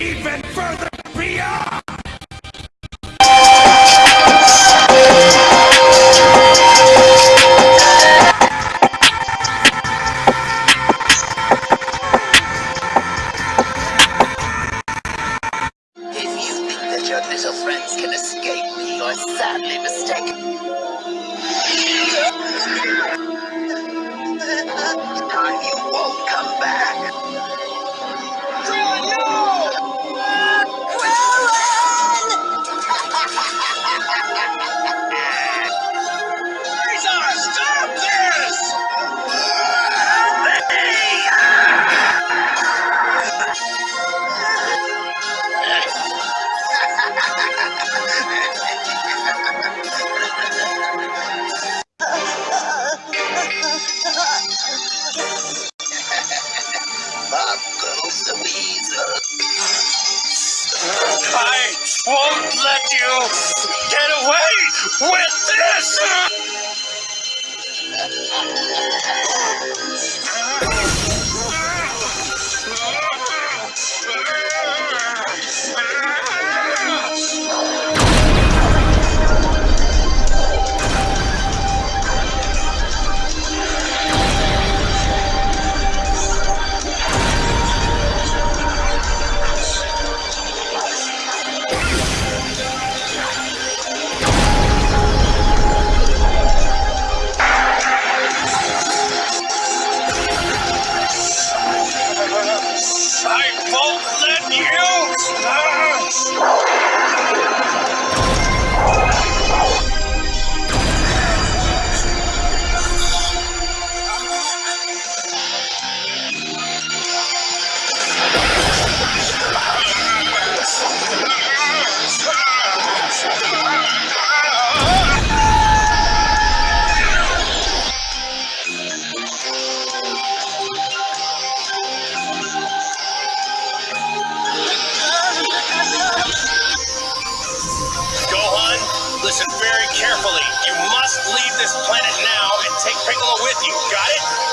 even further beyond! If you think that your little friends can escape me, you're sadly mistaken. I won't let you get away with this! Won't let you! Listen very carefully. You must leave this planet now and take Piccolo with you. Got it?